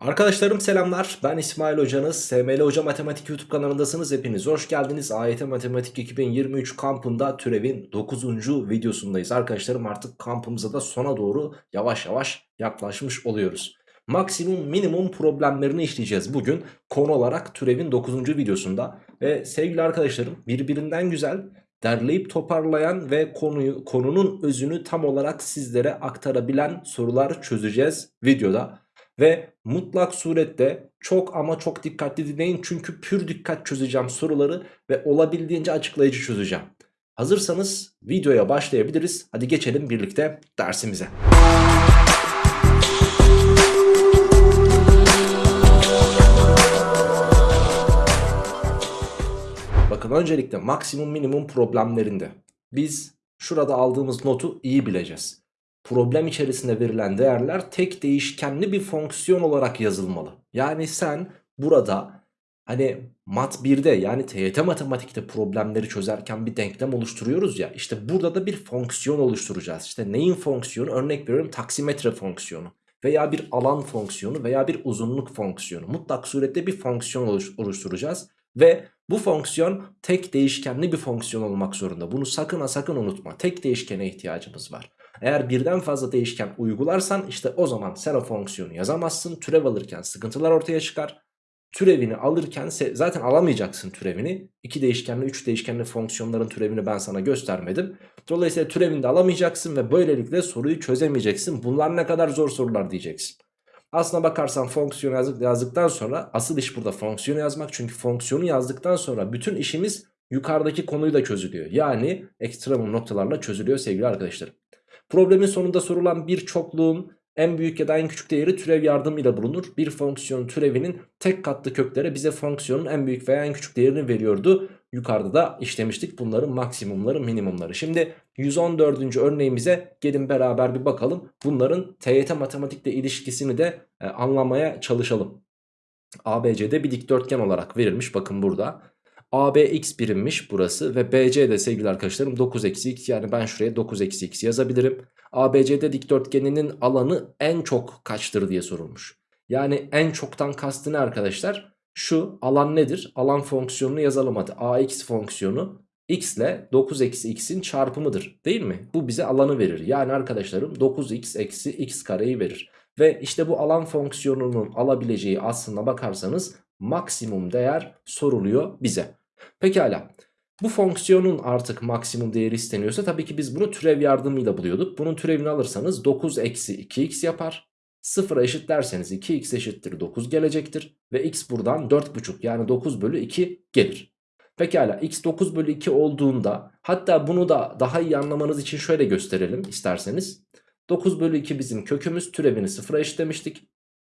Arkadaşlarım selamlar. Ben İsmail Hocanız. SML Hoca Matematik YouTube kanalındasınız. Hepiniz hoş geldiniz. AYT Matematik 2023 kampında türevin 9. videosundayız. Arkadaşlarım artık kampımıza da sona doğru yavaş yavaş yaklaşmış oluyoruz. Maksimum minimum problemlerini işleyeceğiz bugün konu olarak türevin 9. videosunda. Ve sevgili arkadaşlarım birbirinden güzel derleyip toparlayan ve konuyu konunun özünü tam olarak sizlere aktarabilen sorular çözeceğiz videoda. Ve mutlak surette çok ama çok dikkatli dinleyin çünkü pür dikkat çözeceğim soruları ve olabildiğince açıklayıcı çözeceğim. Hazırsanız videoya başlayabiliriz. Hadi geçelim birlikte dersimize. Bakın öncelikle maksimum minimum problemlerinde biz şurada aldığımız notu iyi bileceğiz problem içerisinde verilen değerler tek değişkenli bir fonksiyon olarak yazılmalı. Yani sen burada hani mat 1'de yani TYT matematikte problemleri çözerken bir denklem oluşturuyoruz ya. İşte burada da bir fonksiyon oluşturacağız. İşte neyin fonksiyonu? Örnek veriyorum taksimetre fonksiyonu veya bir alan fonksiyonu veya bir uzunluk fonksiyonu. Mutlak surette bir fonksiyon oluşturacağız. Ve bu fonksiyon tek değişkenli bir fonksiyon olmak zorunda. Bunu sakın ha sakın unutma. Tek değişkene ihtiyacımız var. Eğer birden fazla değişken uygularsan işte o zaman sen o fonksiyonu yazamazsın. Türev alırken sıkıntılar ortaya çıkar. Türevini alırken zaten alamayacaksın türevini. 2 değişkenli 3 değişkenli fonksiyonların türevini ben sana göstermedim. Dolayısıyla türevini de alamayacaksın ve böylelikle soruyu çözemeyeceksin. Bunlar ne kadar zor sorular diyeceksin. Aslına bakarsan fonksiyon yazdık, yazdıktan sonra asıl iş burada fonksiyonu yazmak. Çünkü fonksiyonu yazdıktan sonra bütün işimiz yukarıdaki konuyu da çözülüyor. Yani ekstremum noktalarla çözülüyor sevgili arkadaşlarım. Problemin sonunda sorulan bir çokluğun en büyük ya da en küçük değeri türev yardımıyla bulunur. Bir fonksiyonun türevinin tek katlı kökleri bize fonksiyonun en büyük veya en küçük değerini veriyordu. Yukarıda da işlemiştik bunların maksimumları minimumları. Şimdi 114. örneğimize gelin beraber bir bakalım. Bunların TYT matematikle ilişkisini de e, anlamaya çalışalım. ABC'de bir dikdörtgen olarak verilmiş bakın burada. AB x birimmiş burası ve BC de sevgili arkadaşlarım 9 eksi x yani ben şuraya 9 eksi x yazabilirim. ABC'de dikdörtgeninin alanı en çok kaçtır diye sorulmuş. Yani en çoktan kastı ne arkadaşlar? Şu alan nedir? Alan fonksiyonunu yazalım hadi. AX fonksiyonu x ile 9 eksi x'in çarpımıdır değil mi? Bu bize alanı verir. Yani arkadaşlarım 9x eksi x kareyi verir. Ve işte bu alan fonksiyonunun alabileceği aslına bakarsanız maksimum değer soruluyor bize. Pekala. Bu fonksiyonun artık maksimum değeri isteniyorsa tabii ki biz bunu türev yardımıyla buluyorduk. Bunun türevini alırsanız 9 eksi 2x yapar. 0'a eşitlerseniz 2x eşittir 9 gelecektir. Ve x buradan 4,5 yani 9 bölü 2 gelir. Pekala x 9 bölü 2 olduğunda hatta bunu da daha iyi anlamanız için şöyle gösterelim isterseniz. 9 bölü 2 bizim kökümüz türevini 0'a eşitlemiştik.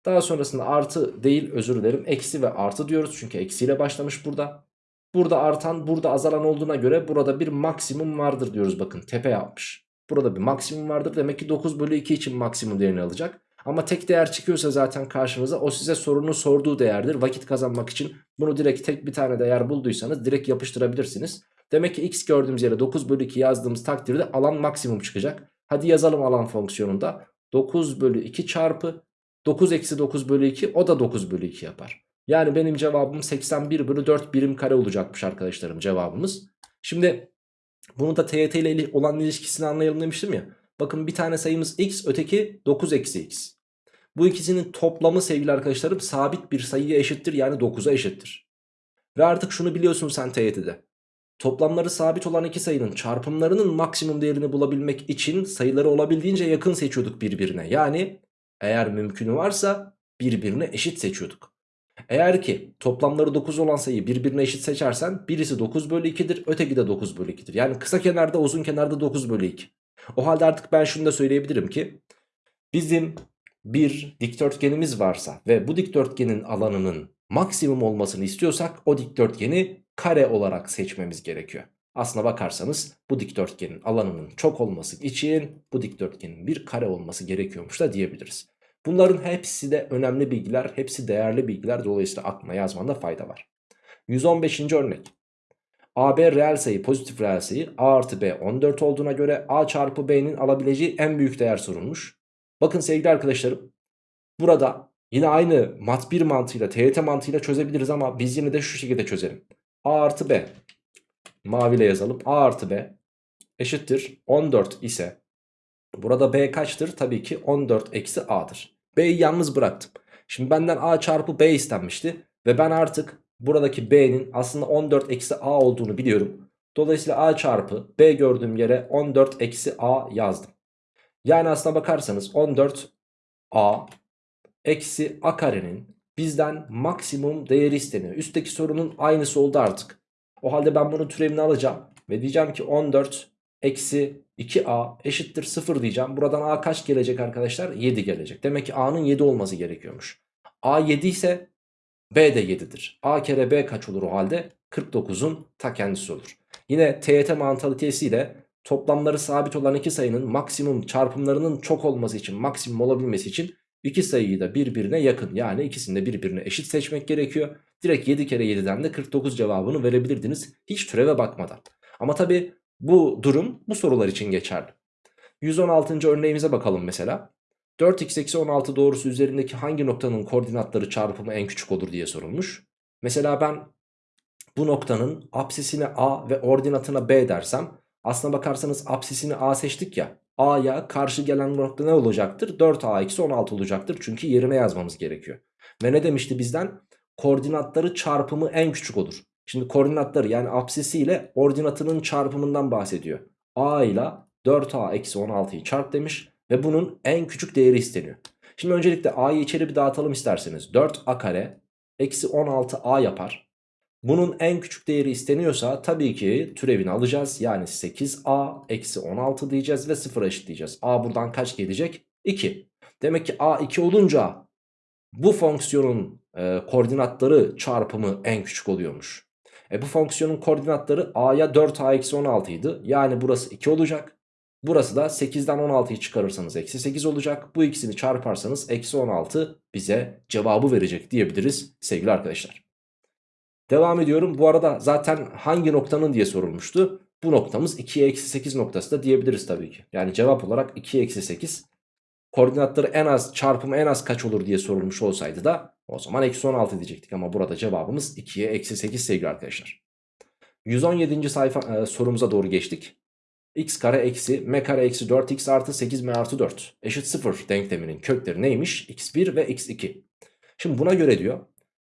Daha sonrasında artı değil özür dilerim eksi ve artı diyoruz çünkü eksiyle başlamış burada. Burada artan burada azalan olduğuna göre burada bir maksimum vardır diyoruz bakın tepe yapmış. Burada bir maksimum vardır demek ki 9 bölü 2 için maksimum değerini alacak. Ama tek değer çıkıyorsa zaten karşınıza o size sorunun sorduğu değerdir. Vakit kazanmak için bunu direkt tek bir tane değer bulduysanız direkt yapıştırabilirsiniz. Demek ki x gördüğümüz yere 9 bölü 2 yazdığımız takdirde alan maksimum çıkacak. Hadi yazalım alan fonksiyonunda. 9 bölü 2 çarpı 9 eksi 9 bölü 2 o da 9 bölü 2 yapar. Yani benim cevabım 81 bölü 4 birim kare olacakmış arkadaşlarım cevabımız. Şimdi bunu da TYT ile olan ilişkisini anlayalım demiştim ya. Bakın bir tane sayımız x öteki 9 eksi x. Bu ikisinin toplamı sevgili arkadaşlarım sabit bir sayıya eşittir yani 9'a eşittir. Ve artık şunu biliyorsun sen TYT'de. Toplamları sabit olan iki sayının çarpımlarının maksimum değerini bulabilmek için sayıları olabildiğince yakın seçiyorduk birbirine. Yani eğer mümkünü varsa birbirine eşit seçiyorduk. Eğer ki toplamları 9 olan sayıyı birbirine eşit seçersen birisi 9 bölü 2'dir öteki de 9 bölü 2'dir. Yani kısa kenarda uzun kenarda 9 bölü 2. O halde artık ben şunu da söyleyebilirim ki bizim bir dikdörtgenimiz varsa ve bu dikdörtgenin alanının maksimum olmasını istiyorsak o dikdörtgeni kare olarak seçmemiz gerekiyor. Aslına bakarsanız bu dikdörtgenin alanının çok olması için bu dikdörtgenin bir kare olması gerekiyormuş da diyebiliriz. Bunların hepsi de önemli bilgiler, hepsi değerli bilgiler. Dolayısıyla aklına yazmanda fayda var. 115. örnek. AB reel sayı pozitif reel sayı A artı B 14 olduğuna göre A çarpı B'nin alabileceği en büyük değer sorulmuş. Bakın sevgili arkadaşlarım burada Yine aynı mat 1 mantığıyla TYT mantığıyla çözebiliriz ama biz yine de şu şekilde çözelim. A artı B maviyle yazalım. A artı B eşittir 14 ise burada B kaçtır? Tabii ki 14 eksi A'dır. B'yi yalnız bıraktım. Şimdi benden A çarpı B istenmişti. Ve ben artık buradaki B'nin aslında 14 eksi A olduğunu biliyorum. Dolayısıyla A çarpı B gördüğüm yere 14 eksi A yazdım. Yani aslına bakarsanız 14 A eksi A karenin bizden maksimum değeri isteniyor. Üstteki sorunun aynısı oldu artık. O halde ben bunun türevini alacağım. Ve diyeceğim ki 14 eksi 2A eşittir 0 diyeceğim. Buradan A kaç gelecek arkadaşlar? 7 gelecek. Demek ki A'nın 7 olması gerekiyormuş. A 7 ise B de 7'dir. A kere B kaç olur o halde? 49'un ta kendisi olur. Yine TYT mantalitesiyle toplamları sabit olan iki sayının maksimum çarpımlarının çok olması için, maksimum olabilmesi için iki sayıyı da birbirine yakın yani ikisini de birbirine eşit seçmek gerekiyor. Direkt 7 kere 7'den de 49 cevabını verebilirdiniz hiç türeve bakmadan. Ama tabi bu durum bu sorular için geçerli. 116. örneğimize bakalım mesela. 4x eksi 16 doğrusu üzerindeki hangi noktanın koordinatları çarpımı en küçük olur diye sorulmuş. Mesela ben bu noktanın apsisine a ve ordinatına b dersem aslına bakarsanız apsisini a seçtik ya a'ya karşı gelen nokta ne olacaktır? 4a eksi 16 olacaktır çünkü yerine yazmamız gerekiyor. Ve ne demişti bizden? Koordinatları çarpımı en küçük olur. Şimdi koordinatları yani apsisi ile ordinatının çarpımından bahsediyor. a ile 4a eksi 16'yı çarp demiş. Ve bunun en küçük değeri isteniyor. Şimdi öncelikle a'yı içeri bir dağıtalım isterseniz. 4a kare eksi 16a yapar. Bunun en küçük değeri isteniyorsa tabii ki türevini alacağız. Yani 8a eksi 16 diyeceğiz ve 0'a eşitleyeceğiz. a buradan kaç gelecek? 2. Demek ki a 2 olunca bu fonksiyonun e, koordinatları çarpımı en küçük oluyormuş. E bu fonksiyonun koordinatları a'ya 4a eksi 16 idi. Yani burası 2 olacak. Burası da 8'den 16'yı çıkarırsanız eksi 8 olacak. Bu ikisini çarparsanız eksi 16 bize cevabı verecek diyebiliriz sevgili arkadaşlar. Devam ediyorum. Bu arada zaten hangi noktanın diye sorulmuştu. Bu noktamız 2'ye eksi 8 noktası da diyebiliriz tabii ki. Yani cevap olarak 2'ye eksi 8. Koordinatları en az çarpımı en az kaç olur diye sorulmuş olsaydı da o zaman eksi 16 diyecektik. Ama burada cevabımız 2'ye eksi 8 sevgili arkadaşlar. 117. sayfa e, sorumuza doğru geçtik x kare eksi m kare eksi 4x artı 8m artı 4 eşit 0 denkleminin kökleri neymiş? x1 ve x2. Şimdi buna göre diyor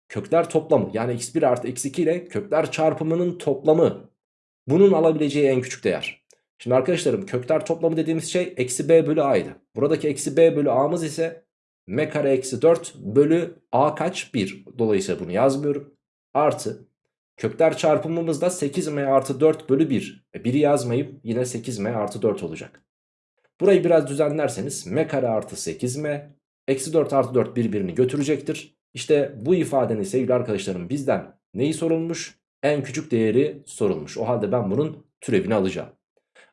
kökler toplamı yani x1 artı x2 ile kökler çarpımının toplamı bunun alabileceği en küçük değer. Şimdi arkadaşlarım kökler toplamı dediğimiz şey eksi b bölü a'ydı. Buradaki eksi b bölü a'mız ise m kare eksi 4 bölü a kaç 1. Dolayısıyla bunu yazmıyorum. Artı Kökler çarpımımız da 8m artı 4 bölü 1. E 1'i yazmayıp yine 8m artı 4 olacak. Burayı biraz düzenlerseniz m kare artı 8m eksi 4 artı 4 birbirini götürecektir. İşte bu ifadenin sevgili arkadaşlarım bizden neyi sorulmuş? En küçük değeri sorulmuş. O halde ben bunun türevini alacağım.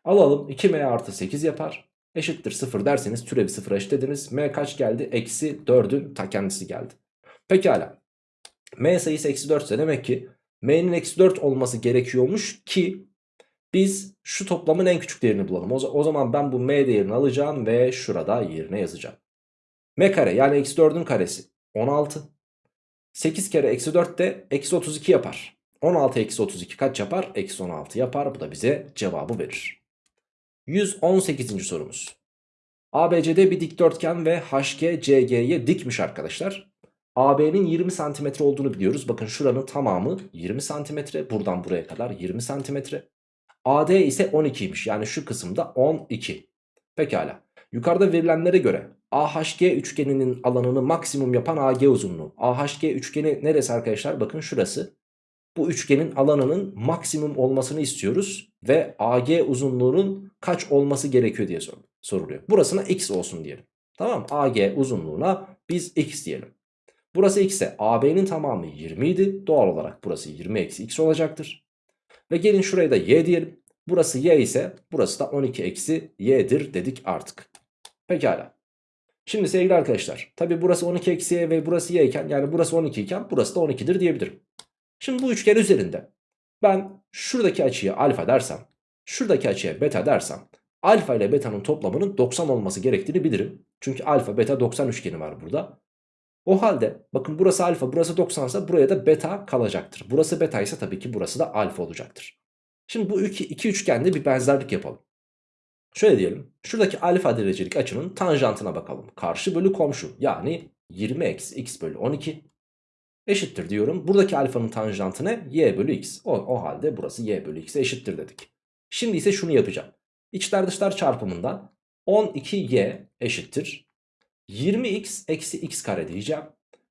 Alalım 2m artı 8 yapar. Eşittir 0 derseniz türevi 0'a eşitlediniz. m kaç geldi? Eksi 4'ün ta kendisi geldi. Pekala. m sayısı eksi 4 ise demek ki m'nin eksi 4 olması gerekiyormuş ki biz şu toplamın en küçük değerini bulalım. O, zaman ben bu m değerini alacağım ve şurada yerine yazacağım. m kare yani eksi 4'ün karesi 16. 8 kere eksi 4 de eksi 32 yapar. 16 eksi 32 kaç yapar? Eksi 16 yapar. Bu da bize cevabı verir. 118. sorumuz. ABCD bir dikdörtgen ve HG CG'ye dikmiş arkadaşlar. AB'nin 20 santimetre olduğunu biliyoruz. Bakın şuranın tamamı 20 santimetre. Buradan buraya kadar 20 santimetre. AD ise 12'ymiş. Yani şu kısımda 12. Pekala. Yukarıda verilenlere göre AHG üçgeninin alanını maksimum yapan AG uzunluğu. AHG üçgeni neresi arkadaşlar? Bakın şurası. Bu üçgenin alanının maksimum olmasını istiyoruz. Ve AG uzunluğunun kaç olması gerekiyor diye soruluyor. Burasına x olsun diyelim. Tamam AG uzunluğuna biz x diyelim. Burası x ise AB'nin tamamı 20 idi. Doğal olarak burası 20 eksi x olacaktır. Ve gelin şuraya da y diyelim. Burası y ise burası da 12 eksi y'dir dedik artık. Pekala. Şimdi sevgili arkadaşlar tabi burası 12 eksi y ve burası y iken yani burası 12 iken burası da 12'dir diyebilirim. Şimdi bu üçgen üzerinde ben şuradaki açıya alfa dersem şuradaki açıya beta dersem alfa ile beta'nın toplamının 90 olması gerektiğini bilirim. Çünkü alfa beta 90 üçgeni var burada. O halde bakın burası alfa burası 90 ise buraya da beta kalacaktır. Burası beta ise tabii ki burası da alfa olacaktır. Şimdi bu iki, iki üçgende bir benzerlik yapalım. Şöyle diyelim. Şuradaki alfa derecelik açının tanjantına bakalım. Karşı bölü komşu yani 20 eksi x bölü 12 eşittir diyorum. Buradaki alfanın tanjantı ne? y bölü x. O, o halde burası y bölü x'e eşittir dedik. Şimdi ise şunu yapacağım. İçler dışlar çarpımından 12y eşittir. 20x eksi x kare diyeceğim.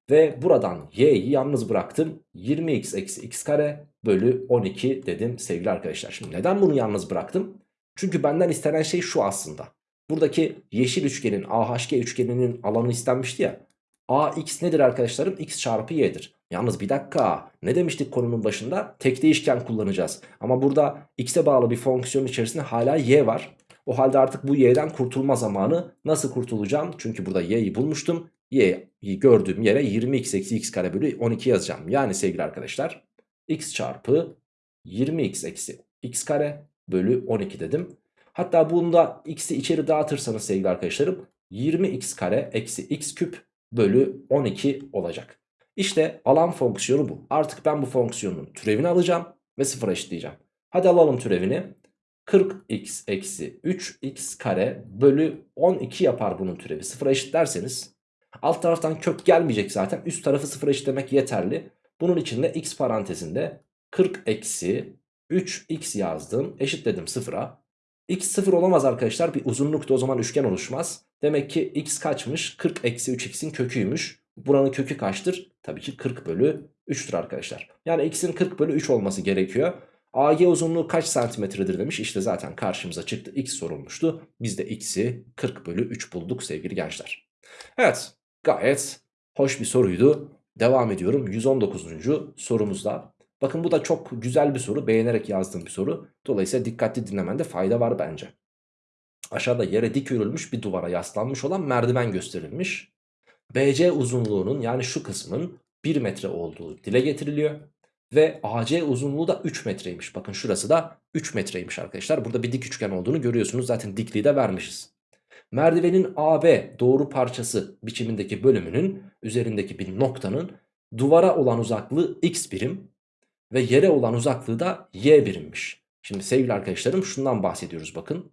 Ve buradan y'yi yalnız bıraktım. 20x eksi x kare bölü 12 dedim sevgili arkadaşlar. Şimdi neden bunu yalnız bıraktım? Çünkü benden istenen şey şu aslında. Buradaki yeşil üçgenin AHG üçgeninin alanı istenmişti ya. AX nedir arkadaşlarım? X çarpı Y'dir. Yalnız bir dakika ne demiştik konunun başında? Tek değişken kullanacağız. Ama burada X'e bağlı bir fonksiyon içerisinde hala Y var. O halde artık bu Y'den kurtulma zamanı nasıl kurtulacağım? Çünkü burada Y'yi bulmuştum. Y'yi gördüğüm yere 20x eksi x kare bölü 12 yazacağım. Yani sevgili arkadaşlar x çarpı 20x eksi x kare bölü 12 dedim. Hatta bunda x'i içeri dağıtırsanız sevgili arkadaşlarım 20x kare eksi x küp bölü 12 olacak. İşte alan fonksiyonu bu. Artık ben bu fonksiyonun türevini alacağım ve sıfıra eşitleyeceğim. Hadi alalım türevini. 40x eksi 3x kare bölü 12 yapar bunun türevi. Sıfıra eşitlerseniz alt taraftan kök gelmeyecek zaten. Üst tarafı sıfıra eşitlemek yeterli. Bunun için de x parantezinde 40 eksi 3x yazdım. Eşitledim sıfıra. X sıfır olamaz arkadaşlar. Bir uzunlukta o zaman üçgen oluşmaz. Demek ki x kaçmış? 40 eksi 3x'in köküymüş. Buranın kökü kaçtır? Tabii ki 40 bölü 3'tür arkadaşlar. Yani x'in 40 bölü 3 olması gerekiyor. AG uzunluğu kaç santimetredir demiş. İşte zaten karşımıza çıktı. X sorulmuştu. Biz de x'i 40 bölü 3 bulduk sevgili gençler. Evet gayet hoş bir soruydu. Devam ediyorum 119. sorumuzda. Bakın bu da çok güzel bir soru. Beğenerek yazdığım bir soru. Dolayısıyla dikkatli dinlemende fayda var bence. Aşağıda yere dik örülmüş bir duvara yaslanmış olan merdiven gösterilmiş. BC uzunluğunun yani şu kısmın 1 metre olduğu dile getiriliyor. Ve AC uzunluğu da 3 metreymiş. Bakın şurası da 3 metreymiş arkadaşlar. Burada bir dik üçgen olduğunu görüyorsunuz. Zaten dikliği de vermişiz. Merdivenin AB doğru parçası biçimindeki bölümünün üzerindeki bir noktanın duvara olan uzaklığı x birim ve yere olan uzaklığı da y birimmiş. Şimdi sevgili arkadaşlarım şundan bahsediyoruz bakın.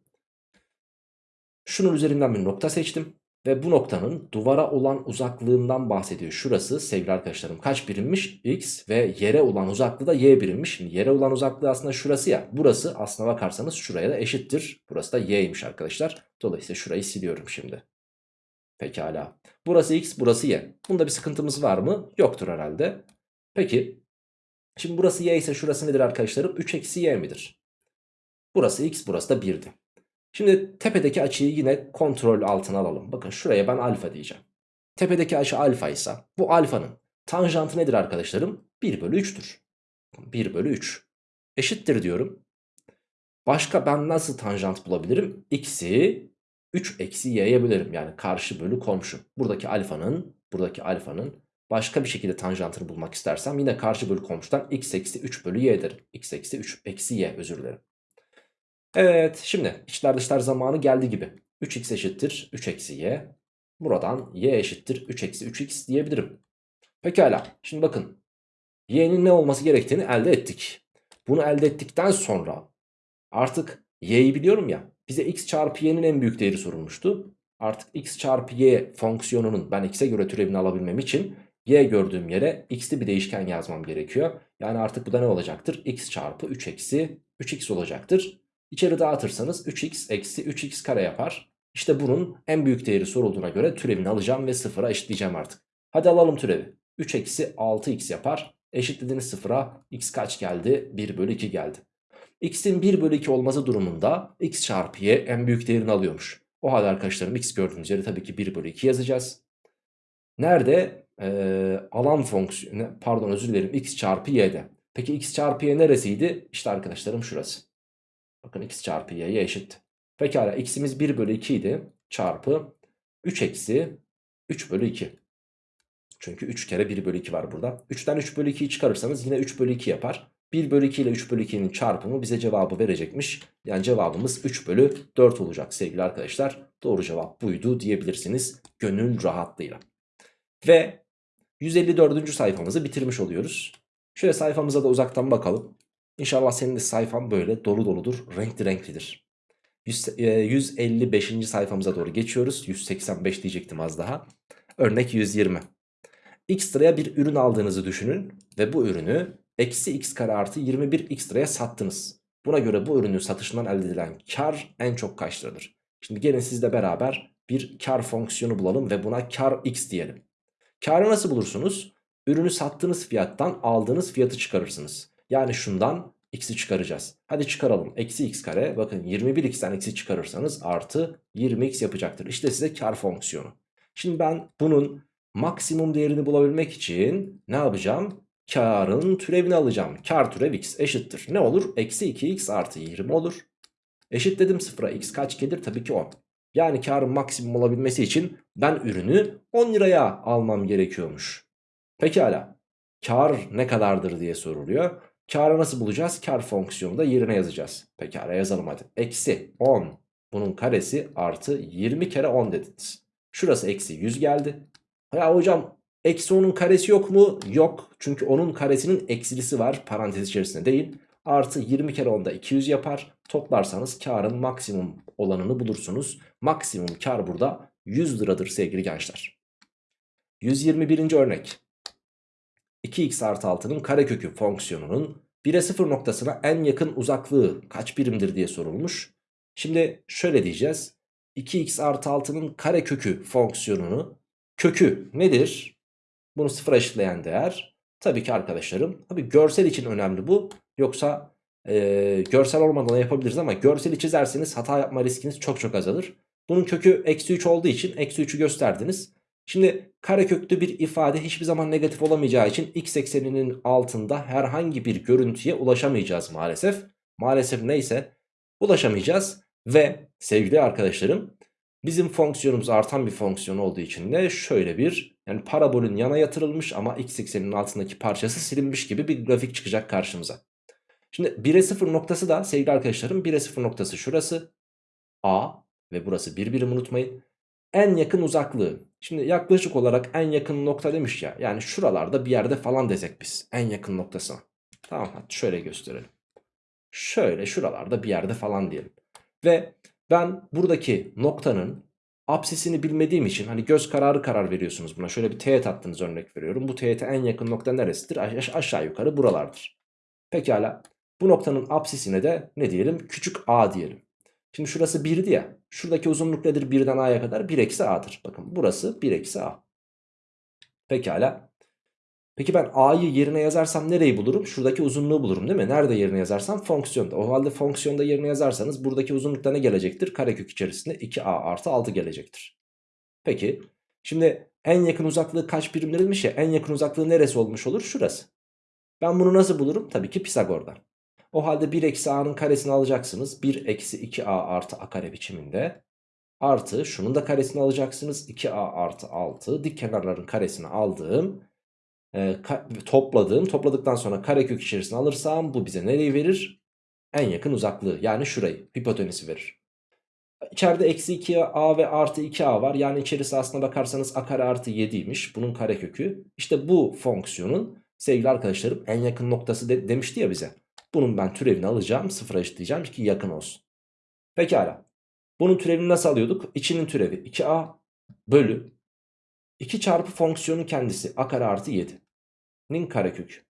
Şunun üzerinden bir nokta seçtim. Ve bu noktanın duvara olan uzaklığından bahsediyor. Şurası sevgili arkadaşlarım kaç birimmiş? X ve yere olan uzaklığı da y birimmiş. Şimdi yere olan uzaklığı aslında şurası ya. Burası aslına bakarsanız şuraya da eşittir. Burası da y'ymiş arkadaşlar. Dolayısıyla şurayı siliyorum şimdi. Pekala. Burası x burası y. Bunda bir sıkıntımız var mı? Yoktur herhalde. Peki. Şimdi burası y ise şurası nedir arkadaşlarım? 3 eksi y midir? Burası x burası da 1'di. Şimdi tepedeki açıyı yine kontrol altına alalım. Bakın şuraya ben alfa diyeceğim. Tepedeki açı alfa ise bu alfanın tanjantı nedir arkadaşlarım? 1 bölü 3'tür. 1 bölü 3 eşittir diyorum. Başka ben nasıl tanjant bulabilirim? X'i 3 eksi y'ye bölerim. Yani karşı bölü komşu. Buradaki alfanın, buradaki alfanın başka bir şekilde tanjantını bulmak istersem yine karşı bölü komşudan x eksi 3 bölü y derim. x eksi 3 eksi y özür dilerim. Evet şimdi içler dışlar zamanı geldi gibi. 3x eşittir 3 eksi y. Buradan y eşittir 3 eksi 3x diyebilirim. Pekala şimdi bakın. y'nin ne olması gerektiğini elde ettik. Bunu elde ettikten sonra artık y'yi biliyorum ya. Bize x çarpı y'nin en büyük değeri sorulmuştu. Artık x çarpı y fonksiyonunun ben x'e göre türevini alabilmem için y gördüğüm yere x'li bir değişken yazmam gerekiyor. Yani artık bu da ne olacaktır? x çarpı 3 eksi 3x olacaktır. İçeri dağıtırsanız 3x eksi 3x kare yapar. İşte bunun en büyük değeri sorulduğuna göre türevini alacağım ve sıfıra eşitleyeceğim artık. Hadi alalım türevi. 3 eksi 6x yapar. Eşitlediğiniz sıfıra x kaç geldi? 1 bölü 2 geldi. x'in 1 bölü 2 olması durumunda x çarpı y en büyük değerini alıyormuş. O halde arkadaşlarım x gördüğünüz yere tabii ki 1 bölü 2 yazacağız. Nerede? Ee, alan fonksiyonu pardon özür dilerim x çarpı y'de. Peki x çarpı y neresiydi? İşte arkadaşlarım şurası. Bakın x çarpı y'ye eşit. Pekala x'imiz 1 bölü 2 idi. Çarpı 3 eksi 3 bölü 2. Çünkü 3 kere 1 bölü 2 var burada. 3'ten 3 bölü 2'yi çıkarırsanız yine 3 bölü 2 yapar. 1 bölü 2 ile 3 bölü 2'nin çarpımı bize cevabı verecekmiş. Yani cevabımız 3 bölü 4 olacak sevgili arkadaşlar. Doğru cevap buydu diyebilirsiniz gönül rahatlığıyla. Ve 154. sayfamızı bitirmiş oluyoruz. Şöyle sayfamıza da uzaktan bakalım. İnşallah senin de sayfan böyle dolu doludur, renkli renklidir. 100, e, 155. sayfamıza doğru geçiyoruz. 185 diyecektim az daha. Örnek 120. X liraya bir ürün aldığınızı düşünün ve bu ürünü eksi x kare artı 21 x liraya sattınız. Buna göre bu ürünün satışından elde edilen kar en çok kaç liradır? Şimdi gelin sizle beraber bir kar fonksiyonu bulalım ve buna kar x diyelim. Karı nasıl bulursunuz? Ürünü sattığınız fiyattan aldığınız fiyatı çıkarırsınız. Yani şundan x'i çıkaracağız. Hadi çıkaralım. Eksi x kare bakın 21x'ten x'i çıkarırsanız artı 20x yapacaktır. İşte size kar fonksiyonu. Şimdi ben bunun maksimum değerini bulabilmek için ne yapacağım? Karın türevini alacağım. Kar türev x eşittir. Ne olur? Eksi 2x artı 20 olur. Eşit dedim sıfıra x kaç gelir? Tabii ki 10. Yani karın maksimum olabilmesi için ben ürünü 10 liraya almam gerekiyormuş. Pekala. Kar ne kadardır diye soruluyor. Karı nasıl bulacağız? Kar fonksiyonu da yerine yazacağız. Pekala yazalım hadi. Eksi 10 bunun karesi artı 20 kere 10 dediniz. Şurası eksi 100 geldi. Ya hocam eksi 10'un karesi yok mu? Yok. Çünkü onun karesinin eksilisi var parantez içerisinde değil. Artı 20 kere 10'da 200 yapar. Toplarsanız karın maksimum olanını bulursunuz. Maksimum kar burada 100 liradır sevgili gençler. 121. örnek. 2x artı 6'nın karekökü fonksiyonunun 1'e 0 noktasına en yakın uzaklığı kaç birimdir diye sorulmuş. Şimdi şöyle diyeceğiz. 2x artı 6'nın karekökü fonksiyonunu kökü nedir? Bunu sıfıra eşitleyen değer. Tabii ki arkadaşlarım. Tabii görsel için önemli bu. Yoksa e, görsel olmadan da yapabiliriz ama görseli çizerseniz hata yapma riskiniz çok çok azalır. Bunun kökü eksi 3 olduğu için eksi 3'ü gösterdiniz. Şimdi kareköklü bir ifade hiçbir zaman negatif olamayacağı için x ekseninin altında herhangi bir görüntüye ulaşamayacağız maalesef. Maalesef neyse ulaşamayacağız ve sevgili arkadaşlarım bizim fonksiyonumuz artan bir fonksiyon olduğu için de şöyle bir yani parabolün yana yatırılmış ama x ekseninin altındaki parçası silinmiş gibi bir grafik çıkacak karşımıza. Şimdi 1'e 0 noktası da sevgili arkadaşlarım 1'e 0 noktası şurası A ve burası bir birim unutmayın. En yakın uzaklığı. Şimdi yaklaşık olarak en yakın nokta demiş ya. Yani şuralarda bir yerde falan desek biz. En yakın noktasına. Tamam hadi şöyle gösterelim. Şöyle şuralarda bir yerde falan diyelim. Ve ben buradaki noktanın apsisini bilmediğim için hani göz kararı karar veriyorsunuz buna. Şöyle bir teğet attınız örnek veriyorum. Bu teğete en yakın nokta neresidir? Aş aşağı yukarı buralardır. Pekala. Bu noktanın apsisine de ne diyelim? Küçük a diyelim. Şimdi şurası 1'di ya. Şuradaki uzunluk nedir 1'den a'ya kadar? 1 eksi a'dır. Bakın burası 1 eksi a. Pekala. Peki ben a'yı yerine yazarsam nereyi bulurum? Şuradaki uzunluğu bulurum değil mi? Nerede yerine yazarsam? Fonksiyonda. O halde fonksiyonda yerine yazarsanız buradaki uzunlukta ne gelecektir? Karekök içerisinde 2a artı 6 gelecektir. Peki. Şimdi en yakın uzaklığı kaç birimlerilmiş ya? En yakın uzaklığı neresi olmuş olur? Şurası. Ben bunu nasıl bulurum? Tabii ki Pisagor'dan. O halde 1 eksi a'nın karesini alacaksınız. 1 eksi 2a artı a kare biçiminde. Artı şunun da karesini alacaksınız. 2a artı 6 dik kenarların karesini aldığım e, topladığım topladıktan sonra karekök içerisine alırsam bu bize nereyi verir? En yakın uzaklığı yani şurayı hipotenüsü verir. İçeride eksi 2a ve artı 2a var. Yani içerisi aslına bakarsanız a kare artı 7'ymiş. Bunun karekökü. İşte bu fonksiyonun sevgili arkadaşlarım en yakın noktası de, demişti ya bize. Bunun ben türevini alacağım. Sıfıra eşitleyeceğim ki yakın olsun. Pekala. Bunun türevini nasıl alıyorduk? İçinin türevi 2a bölü 2 çarpı fonksiyonun kendisi a kare artı 7'nin karekökü.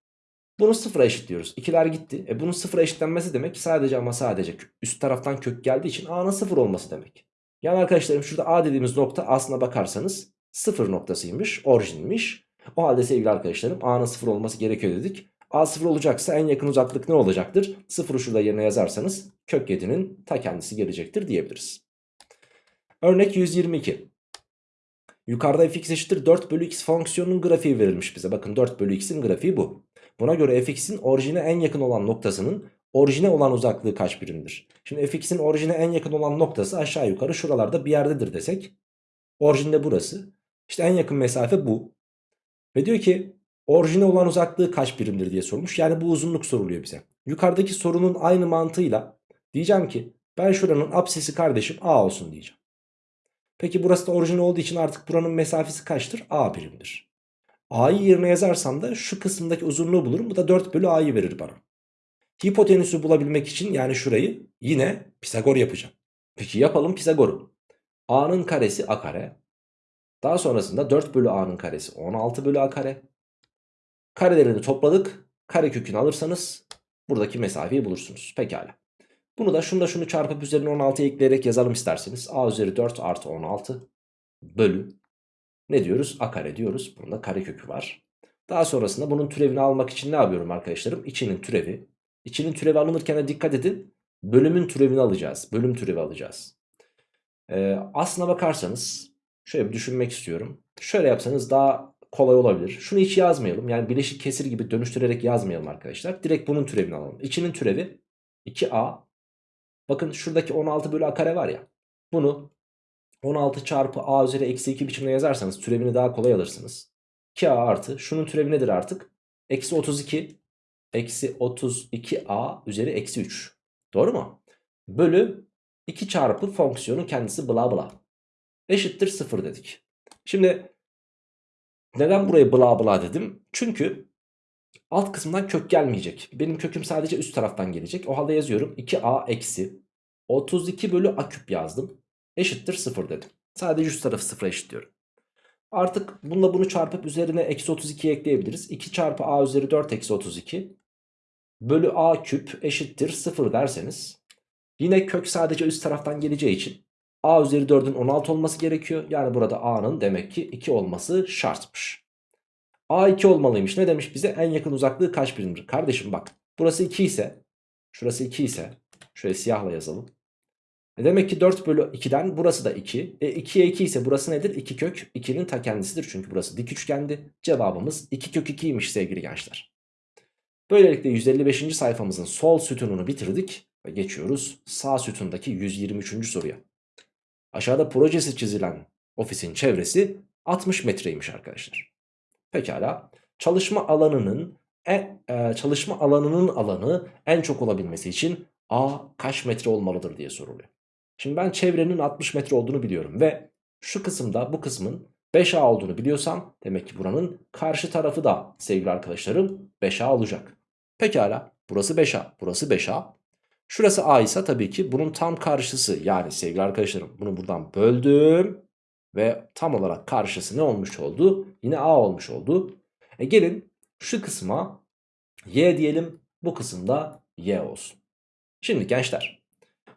Bunu sıfıra eşitliyoruz. İkiler gitti. E bunun sıfıra eşitlenmesi demek sadece ama sadece üst taraftan kök geldiği için a'nın sıfır olması demek. Yani arkadaşlarım şurada a dediğimiz nokta aslına bakarsanız sıfır noktasıymış, orijinmiş. O halde sevgili arkadaşlarım a'nın sıfır olması gerekiyor dedik. A sıfır olacaksa en yakın uzaklık ne olacaktır? Sıfırı şurada yerine yazarsanız kök 7'nin ta kendisi gelecektir diyebiliriz. Örnek 122. Yukarıda fx eşittir 4 bölü x fonksiyonunun grafiği verilmiş bize. Bakın 4 bölü x'in grafiği bu. Buna göre fx'in orijine en yakın olan noktasının orijine olan uzaklığı kaç birimdir? Şimdi fx'in orijine en yakın olan noktası aşağı yukarı şuralarda bir yerdedir desek. Orijinde burası. İşte en yakın mesafe bu. Ve diyor ki orijine olan uzaklığı kaç birimdir diye sormuş. Yani bu uzunluk soruluyor bize. Yukarıdaki sorunun aynı mantığıyla diyeceğim ki ben şuranın apsisi kardeşim a olsun diyeceğim. Peki burası da orijin olduğu için artık buranın mesafesi kaçtır? A birimdir. A'yı yerine yazarsam da şu kısımdaki uzunluğu bulurum. Bu da 4 bölü A'yı verir bana. Hipotenüsü bulabilmek için yani şurayı yine Pisagor yapacağım. Peki yapalım Pisagor'u. A'nın karesi A kare. Daha sonrasında 4 bölü A'nın karesi 16 bölü A kare. Karelerini topladık. Kare kökünü alırsanız buradaki mesafeyi bulursunuz. Pekala. Bunu da şunu da şunu çarpıp üzerine 16 ekleyerek yazalım isterseniz. A üzeri 4 artı 16 bölü ne diyoruz? A kare diyoruz. Bunun da kare kökü var. Daha sonrasında bunun türevini almak için ne yapıyorum arkadaşlarım? İçinin türevi. İçinin türevi alınırken de dikkat edin. Bölümün türevini alacağız. Bölüm türevi alacağız. Ee, aslına bakarsanız şöyle bir düşünmek istiyorum. Şöyle yapsanız daha kolay olabilir. Şunu hiç yazmayalım. Yani bileşik kesir gibi dönüştürerek yazmayalım arkadaşlar. Direkt bunun türevini alalım. İçinin türevi 2a. Bakın şuradaki 16 bölü a kare var ya. Bunu 16 çarpı a üzeri eksi 2 biçimde yazarsanız türevini daha kolay alırsınız. 2a artı şunun türevi nedir artık? Eksi 32 eksi 32a üzeri eksi 3. Doğru mu? Bölü 2 çarpı fonksiyonun kendisi bla bla. Eşittir 0 dedik. Şimdi neden burayı bla bla dedim? Çünkü alt kısımdan kök gelmeyecek. Benim köküm sadece üst taraftan gelecek. O halde yazıyorum 2a eksi 32 bölü a küp yazdım. Eşittir 0 dedim. Sadece üst tarafı 0'a eşitliyorum. Artık bununla bunu çarpıp üzerine eksi 32 ekleyebiliriz. 2 çarpı a üzeri 4 eksi 32 bölü a küp eşittir 0 derseniz yine kök sadece üst taraftan geleceği için a üzeri 4'ün 16 olması gerekiyor. Yani burada a'nın demek ki 2 olması şartmış. a 2 olmalıymış. Ne demiş bize? En yakın uzaklığı kaç birimdir? Kardeşim bak burası 2 ise şurası 2 ise şöyle siyahla yazalım. E demek ki 4 bölü 2'den burası da 2. E 2'ye 2 ise burası nedir? 2 kök 2'nin ta kendisidir. Çünkü burası dik üçgendi. Cevabımız 2 kök 2'ymiş sevgili gençler. Böylelikle 155. sayfamızın sol sütununu bitirdik. Ve geçiyoruz sağ sütundaki 123. soruya. Aşağıda projesi çizilen ofisin çevresi 60 metreymiş arkadaşlar. Pekala. Çalışma alanının e, e, çalışma alanının alanı en çok olabilmesi için A kaç metre olmalıdır diye soruluyor. Şimdi ben çevrenin 60 metre olduğunu biliyorum ve şu kısımda bu kısmın 5A olduğunu biliyorsam demek ki buranın karşı tarafı da sevgili arkadaşlarım 5A olacak. Pekala burası 5A burası 5A. Şurası A ise tabii ki bunun tam karşısı yani sevgili arkadaşlarım bunu buradan böldüm ve tam olarak karşısı ne olmuş oldu? Yine A olmuş oldu. E gelin şu kısma Y diyelim bu kısımda Y olsun. Şimdi gençler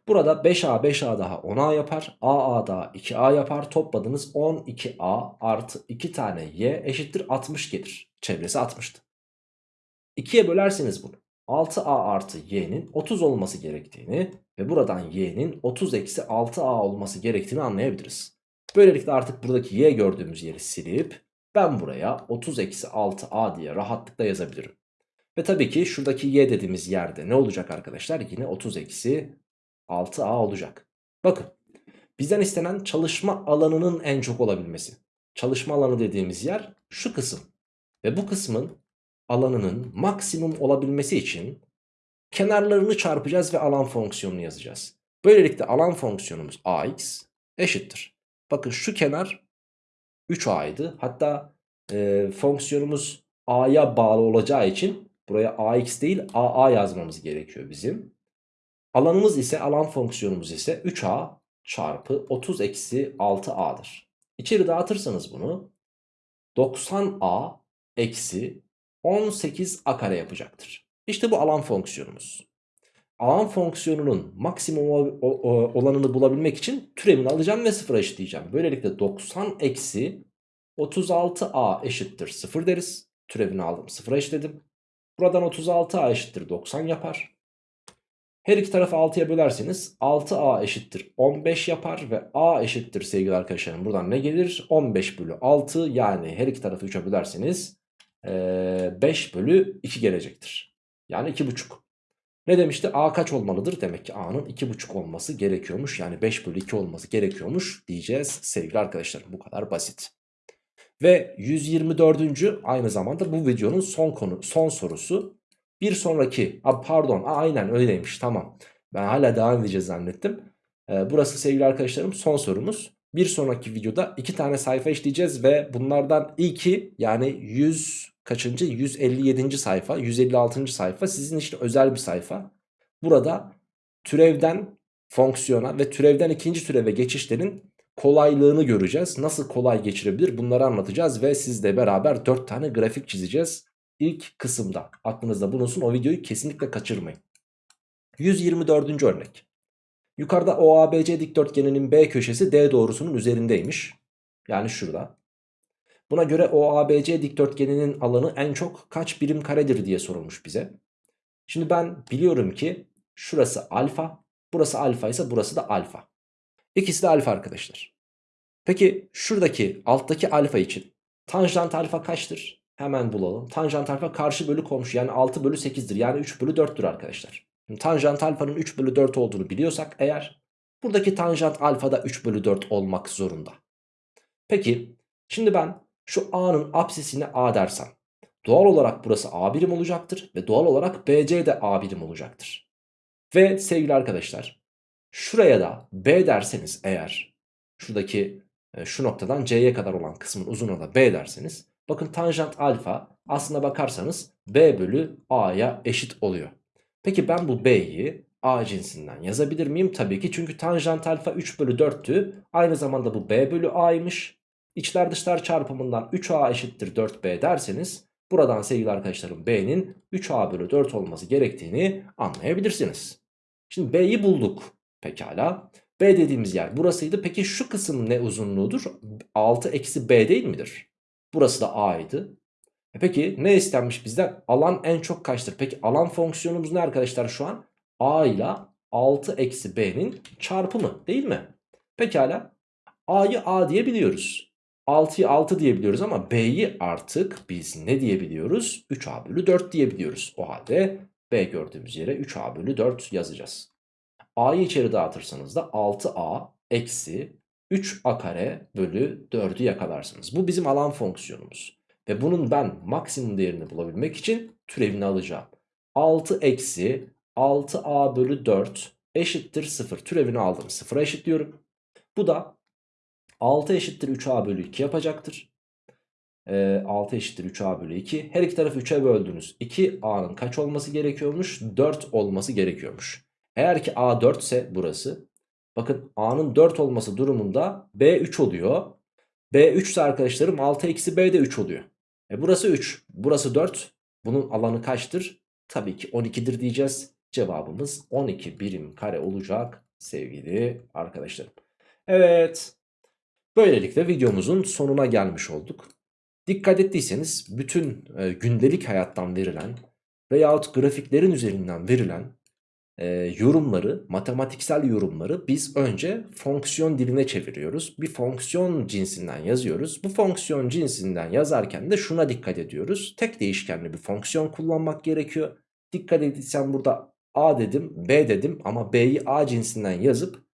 burada 5A 5A daha 10A yapar. AA daha 2A yapar. Topladınız 12A artı 2 tane Y eşittir 60 gelir. Çevresi 60'tı. 2'ye bölerseniz bunu 6A artı Y'nin 30 olması gerektiğini ve buradan Y'nin 30 eksi 6A olması gerektiğini anlayabiliriz. Böylelikle artık buradaki Y gördüğümüz yeri silip ben buraya 30 eksi 6A diye rahatlıkla yazabilirim. Ve tabii ki şuradaki y dediğimiz yerde ne olacak arkadaşlar? Yine 30 eksi 6a olacak. Bakın bizden istenen çalışma alanının en çok olabilmesi. Çalışma alanı dediğimiz yer şu kısım. Ve bu kısmın alanının maksimum olabilmesi için kenarlarını çarpacağız ve alan fonksiyonunu yazacağız. Böylelikle alan fonksiyonumuz ax eşittir. Bakın şu kenar 3a'ydı. Hatta e, fonksiyonumuz a'ya bağlı olacağı için Buraya ax değil aa yazmamız gerekiyor bizim. Alanımız ise alan fonksiyonumuz ise 3a çarpı 30 eksi 6a'dır. İçeri dağıtırsanız bunu 90a eksi 18a kare yapacaktır. İşte bu alan fonksiyonumuz. Alan fonksiyonunun maksimum olanını bulabilmek için türevini alacağım ve sıfıra eşitleyeceğim. Böylelikle 90 eksi 36a eşittir 0 deriz. Türevini aldım sıfıra eşitledim. Buradan 36a eşittir 90 yapar. Her iki tarafı 6'ya bölerseniz 6a eşittir 15 yapar ve a eşittir sevgili arkadaşlarım. Buradan ne gelir? 15 bölü 6 yani her iki tarafı 3'e bölerseniz 5 bölü 2 gelecektir. Yani 2,5. Ne demişti? A kaç olmalıdır? Demek ki A'nın 2,5 olması gerekiyormuş. Yani 5 bölü 2 olması gerekiyormuş diyeceğiz sevgili arkadaşlarım. Bu kadar basit. Ve 124. aynı zamanda bu videonun son konu son sorusu. Bir sonraki pardon a, aynen öyleymiş tamam. Ben hala devam edeceğiz zannettim. Burası sevgili arkadaşlarım son sorumuz. Bir sonraki videoda iki tane sayfa işleyeceğiz ve bunlardan ilki yani 100 kaçıncı 157. sayfa 156. sayfa sizin için özel bir sayfa. Burada türevden fonksiyona ve türevden ikinci türeve geçişlerin kolaylığını göreceğiz. Nasıl kolay geçirebilir bunları anlatacağız ve sizle beraber 4 tane grafik çizeceğiz. İlk kısımda aklınızda bulunsun o videoyu kesinlikle kaçırmayın. 124. örnek. Yukarıda OABC dikdörtgeninin B köşesi D doğrusunun üzerindeymiş. Yani şurada. Buna göre OABC dikdörtgeninin alanı en çok kaç birim karedir diye sorulmuş bize. Şimdi ben biliyorum ki şurası alfa, burası alfa ise burası da alfa. İkisi de alfa arkadaşlar. Peki şuradaki alttaki alfa için tanjant alfa kaçtır? Hemen bulalım. Tanjant alfa karşı bölü komşu yani 6 bölü 8'dir. Yani 3 bölü 4'tür arkadaşlar. Şimdi tanjant alfanın 3 bölü 4 olduğunu biliyorsak eğer buradaki tanjant alfa da 3 bölü 4 olmak zorunda. Peki şimdi ben şu A'nın apsisine A dersem doğal olarak burası A birim olacaktır ve doğal olarak BC de A birim olacaktır. Ve sevgili arkadaşlar şuraya da B derseniz eğer şuradaki e, şu noktadan C'ye kadar olan kısmın uzunluğuna da B derseniz bakın tanjant alfa aslına bakarsanız B bölü A'ya eşit oluyor. Peki ben bu B'yi A cinsinden yazabilir miyim? Tabii ki çünkü tanjant alfa 3 bölü 4'tü. Aynı zamanda bu B bölü A'ymış. İçler dışlar çarpımından 3A eşittir 4B derseniz buradan sevgili arkadaşlarım B'nin 3A bölü 4 olması gerektiğini anlayabilirsiniz. Şimdi B'yi bulduk. Pekala. B dediğimiz yer burasıydı. Peki şu kısım ne uzunluğudur? 6 eksi B değil midir? Burası da A'ydı. E peki ne istenmiş bizden? Alan en çok kaçtır? Peki alan fonksiyonumuz ne arkadaşlar şu an? A ile 6 eksi B'nin çarpımı değil mi? Pekala. A'yı A diyebiliyoruz. 6'yı 6 diyebiliyoruz ama B'yi artık biz ne diyebiliyoruz? 3A bölü 4 diyebiliyoruz. O halde B gördüğümüz yere 3A bölü 4 yazacağız. A'yı içeri dağıtırsanız da 6A eksi 3A kare bölü 4'ü yakalarsınız. Bu bizim alan fonksiyonumuz. Ve bunun ben maksimum değerini bulabilmek için türevini alacağım. 6 eksi 6A bölü 4 eşittir 0. Türevini aldım. 0'a eşitliyorum. Bu da 6 eşittir 3A bölü 2 yapacaktır. Ee, 6 eşittir 3A bölü 2. Her iki tarafı 3'e böldünüz. 2A'nın kaç olması gerekiyormuş? 4 olması gerekiyormuş. Eğer ki A 4 ise burası. Bakın A'nın 4 olması durumunda B 3 oluyor. B 3 ise arkadaşlarım 6 eksi B de 3 oluyor. E burası 3. Burası 4. Bunun alanı kaçtır? Tabii ki 12'dir diyeceğiz. Cevabımız 12 birim kare olacak sevgili arkadaşlarım. Evet. Böylelikle videomuzun sonuna gelmiş olduk. Dikkat ettiyseniz bütün e, gündelik hayattan verilen veyahut grafiklerin üzerinden verilen e, yorumları, matematiksel yorumları biz önce fonksiyon diline çeviriyoruz. Bir fonksiyon cinsinden yazıyoruz. Bu fonksiyon cinsinden yazarken de şuna dikkat ediyoruz. Tek değişkenli bir fonksiyon kullanmak gerekiyor. Dikkat edilsen burada A dedim, B dedim ama B'yi A cinsinden yazıp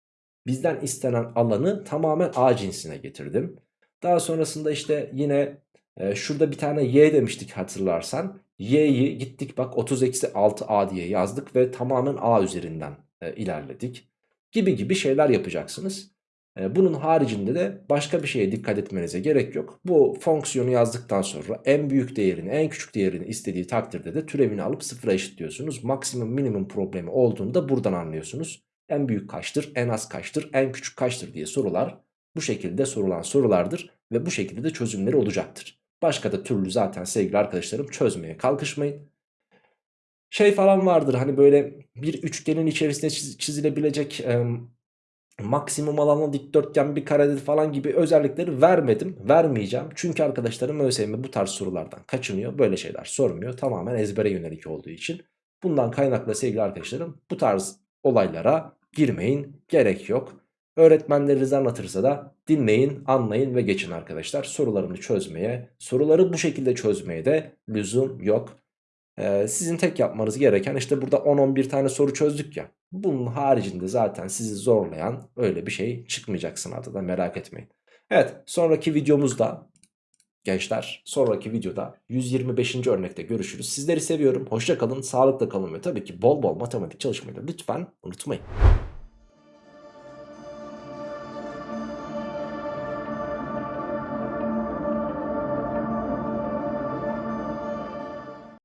bizden istenen alanı tamamen A cinsine getirdim. Daha sonrasında işte yine e, şurada bir tane Y demiştik hatırlarsan. Y'yi gittik bak 30 eksi 6A diye yazdık ve tamamen A üzerinden e, ilerledik. Gibi gibi şeyler yapacaksınız. E, bunun haricinde de başka bir şeye dikkat etmenize gerek yok. Bu fonksiyonu yazdıktan sonra en büyük değerini en küçük değerini istediği takdirde de türevini alıp sıfıra eşitliyorsunuz. Maksimum minimum problemi olduğunu da buradan anlıyorsunuz. En büyük kaçtır, en az kaçtır, en küçük kaçtır diye sorular bu şekilde sorulan sorulardır ve bu şekilde de çözümleri olacaktır. Başka da türlü zaten sevgili arkadaşlarım çözmeye kalkışmayın. Şey falan vardır hani böyle bir üçgenin içerisinde çizilebilecek e, maksimum alanlı dikdörtgen bir karedir falan gibi özellikleri vermedim. Vermeyeceğim. Çünkü arkadaşlarım ÖSYM bu tarz sorulardan kaçınıyor. Böyle şeyler sormuyor. Tamamen ezbere yönelik olduğu için. Bundan kaynaklı sevgili arkadaşlarım bu tarz olaylara girmeyin. Gerek yok. Öğretmenleriniz anlatırsa da dinleyin, anlayın ve geçin arkadaşlar. Sorularını çözmeye, soruları bu şekilde çözmeye de lüzum yok. Ee, sizin tek yapmanız gereken işte burada 10-11 tane soru çözdük ya. Bunun haricinde zaten sizi zorlayan öyle bir şey çıkmayacak sınavda da merak etmeyin. Evet sonraki videomuzda gençler sonraki videoda 125. örnekte görüşürüz. Sizleri seviyorum. Hoşça kalın, sağlıkla kalın ve tabii ki bol bol matematik çalışmayı da lütfen unutmayın.